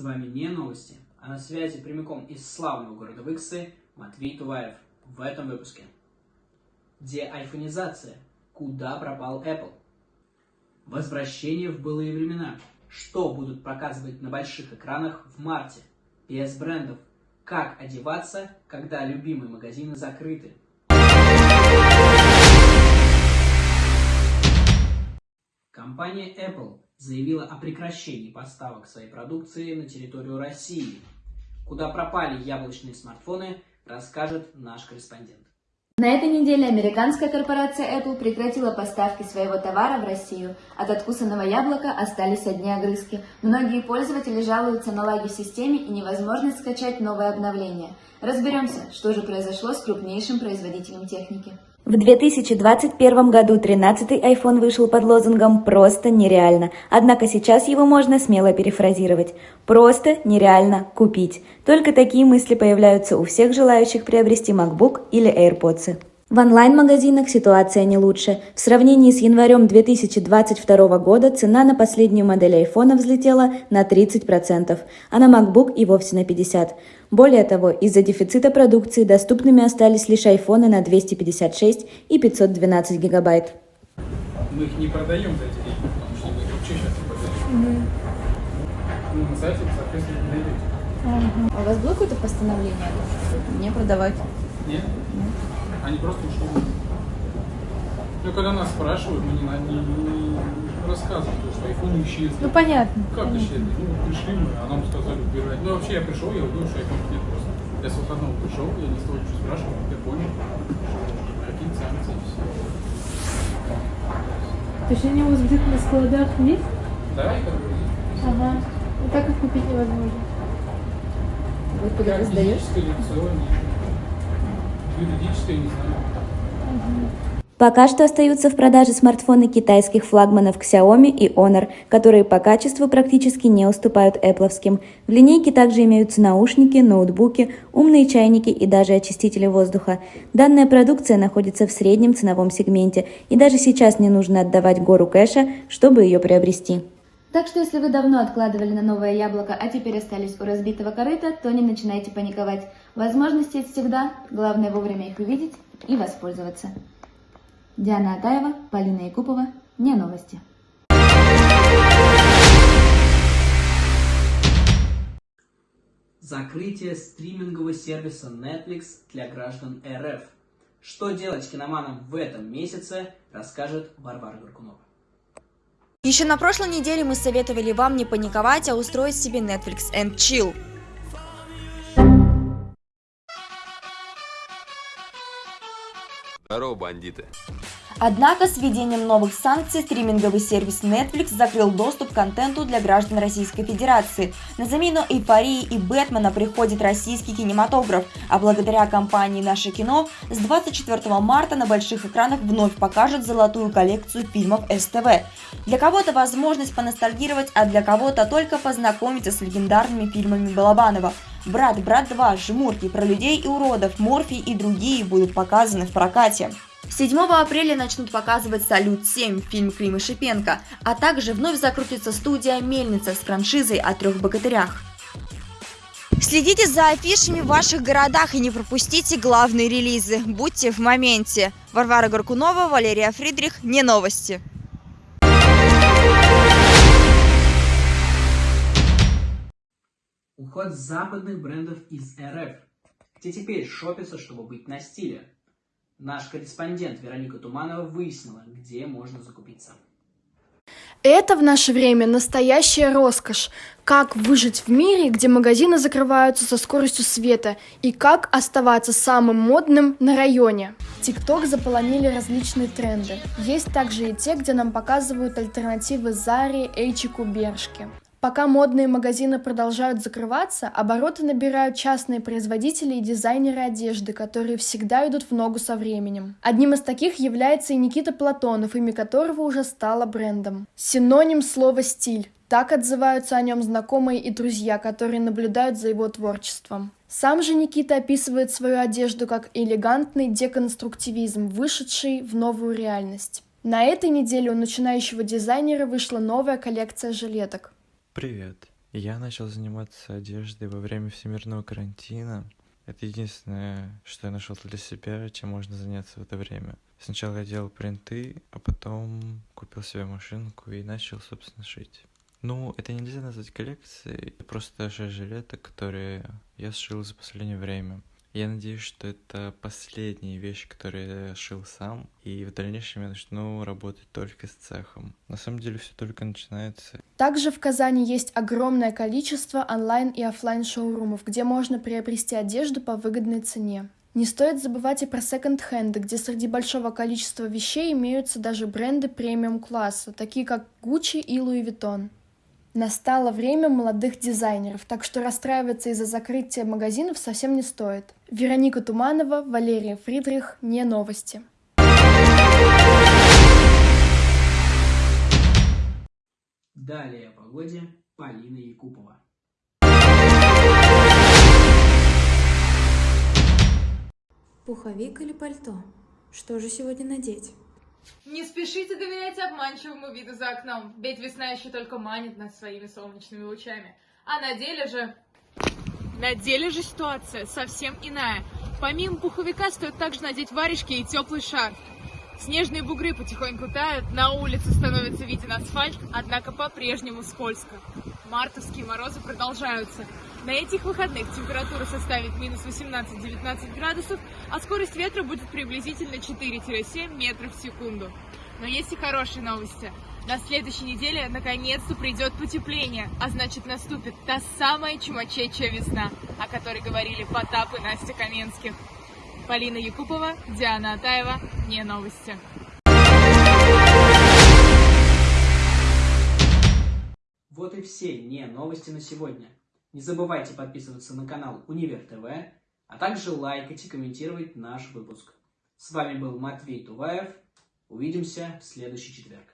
С вами не новости, а на связи прямиком из славного города Выксы Матвей Туваев в этом выпуске. Где айфонизация? Куда пропал Apple? Возвращение в былые времена. Что будут показывать на больших экранах в марте? Без брендов. Как одеваться, когда любимые магазины закрыты? Компания Apple заявила о прекращении поставок своей продукции на территорию России. Куда пропали яблочные смартфоны, расскажет наш корреспондент. На этой неделе американская корпорация Apple прекратила поставки своего товара в Россию. От откусанного яблока остались одни огрызки. Многие пользователи жалуются на лаги в системе и невозможность скачать новое обновление. Разберемся, что же произошло с крупнейшим производителем техники. В 2021 году 13-й iPhone вышел под лозунгом «Просто нереально». Однако сейчас его можно смело перефразировать. «Просто нереально купить». Только такие мысли появляются у всех желающих приобрести MacBook или AirPods. В онлайн-магазинах ситуация не лучше. В сравнении с январем 2022 года цена на последнюю модель iPhone взлетела на 30%, а на MacBook и вовсе на 50%. Более того, из-за дефицита продукции доступными остались лишь iPhone на 256 и 512 гигабайт. Мы их не продаем за эти деньги, потому что мы их вообще сейчас не продаем. Угу. Ну, на сайте, соответственно, не найдете. Ага. А у вас было какое-то постановление не продавать? Нет. Они просто ушли. Ну, когда нас спрашивают, мы не, не, не рассказываем, что iPhone исчезли. Ну, понятно. Как понятно. исчезли? Ну, пришли мы, а нам сказали убирать. Ну, вообще, я пришел, я увидел, что iPhone нет просто. Я с выходного пришел, я не стал ничего спрашивать, я понял, что какие санкции, все. То есть они у вас где-то на складах есть? Да, это Ага. И так их купить невозможно. Вы куда сдаешь? Физическое лицо, нет. Юридическое, не знаю. Пока что остаются в продаже смартфоны китайских флагманов Xiaomi и Honor, которые по качеству практически не уступают Apple'овским. В линейке также имеются наушники, ноутбуки, умные чайники и даже очистители воздуха. Данная продукция находится в среднем ценовом сегменте, и даже сейчас не нужно отдавать гору кэша, чтобы ее приобрести. Так что если вы давно откладывали на новое яблоко, а теперь остались у разбитого корыта, то не начинайте паниковать. Возможности есть всегда, главное вовремя их увидеть и воспользоваться. Диана Атаева, Полина Якупова, не новости. Закрытие стримингового сервиса Netflix для граждан РФ. Что делать киноманам в этом месяце, расскажет Варвара Горкунова. Еще на прошлой неделе мы советовали вам не паниковать, а устроить себе Netflix and Chill. Здорово, бандиты. Однако с введением новых санкций стриминговый сервис Netflix закрыл доступ к контенту для граждан Российской Федерации. На замену эйфории и Бэтмена приходит российский кинематограф, а благодаря компании «Наше кино» с 24 марта на больших экранах вновь покажут золотую коллекцию фильмов СТВ. Для кого-то возможность поностальгировать, а для кого-то только познакомиться с легендарными фильмами Балабанова. «Брат», «Брат 2», «Жмурки», «Про людей и уродов», «Морфий» и другие будут показаны в прокате. 7 апреля начнут показывать «Салют-7» фильм Клима Шипенко, а также вновь закрутится студия «Мельница» с франшизой о трех богатырях. Следите за афишами в ваших городах и не пропустите главные релизы. Будьте в моменте. Варвара Горкунова, Валерия Фридрих. Не новости. Уход западных брендов из РФ. Где теперь шопится, чтобы быть на стиле? Наш корреспондент Вероника Туманова выяснила, где можно закупиться. Это в наше время настоящая роскошь. Как выжить в мире, где магазины закрываются со скоростью света, и как оставаться самым модным на районе. ТикТок заполонили различные тренды. Есть также и те, где нам показывают альтернативы Заре, Эйчику, Бершке. Пока модные магазины продолжают закрываться, обороты набирают частные производители и дизайнеры одежды, которые всегда идут в ногу со временем. Одним из таких является и Никита Платонов, имя которого уже стало брендом. Синоним слова «стиль». Так отзываются о нем знакомые и друзья, которые наблюдают за его творчеством. Сам же Никита описывает свою одежду как элегантный деконструктивизм, вышедший в новую реальность. На этой неделе у начинающего дизайнера вышла новая коллекция жилеток. Привет. Я начал заниматься одеждой во время всемирного карантина. Это единственное, что я нашел для себя, чем можно заняться в это время. Сначала я делал принты, а потом купил себе машинку и начал, собственно, шить. Ну, это нельзя назвать коллекцией, это просто шесть жилеток, которые я сшил за последнее время. Я надеюсь, что это последняя вещь, которую я шил сам, и в дальнейшем я начну работать только с цехом. На самом деле все только начинается. Также в Казани есть огромное количество онлайн и офлайн шоурумов, где можно приобрести одежду по выгодной цене. Не стоит забывать и про секонд-хенды, где среди большого количества вещей имеются даже бренды премиум-класса, такие как Gucci и Louis Vuitton. Настало время молодых дизайнеров, так что расстраиваться из-за закрытия магазинов совсем не стоит. Вероника Туманова, Валерия Фридрих, не новости. Далее о погоде Полина Якупова. Пуховик или пальто? Что же сегодня надеть? Не спешите доверять обманчивому виду за окном, ведь весна еще только манит нас своими солнечными лучами. А на деле же... На деле же ситуация совсем иная. Помимо пуховика стоит также надеть варежки и теплый шарф. Снежные бугры потихоньку тают, на улице становится виден асфальт, однако по-прежнему скользко. Мартовские морозы продолжаются. На этих выходных температура составит минус 18-19 градусов, а скорость ветра будет приблизительно 4-7 метров в секунду. Но есть и хорошие новости. На следующей неделе наконец-то придет потепление, а значит наступит та самая чумачечья весна, о которой говорили Потап и Настя Каменских. Полина Якупова, Диана Атаева, не новости. Вот и все не новости на сегодня. Не забывайте подписываться на канал Универ ТВ, а также лайкать и комментировать наш выпуск. С вами был Матвей Туваев. Увидимся в следующий четверг.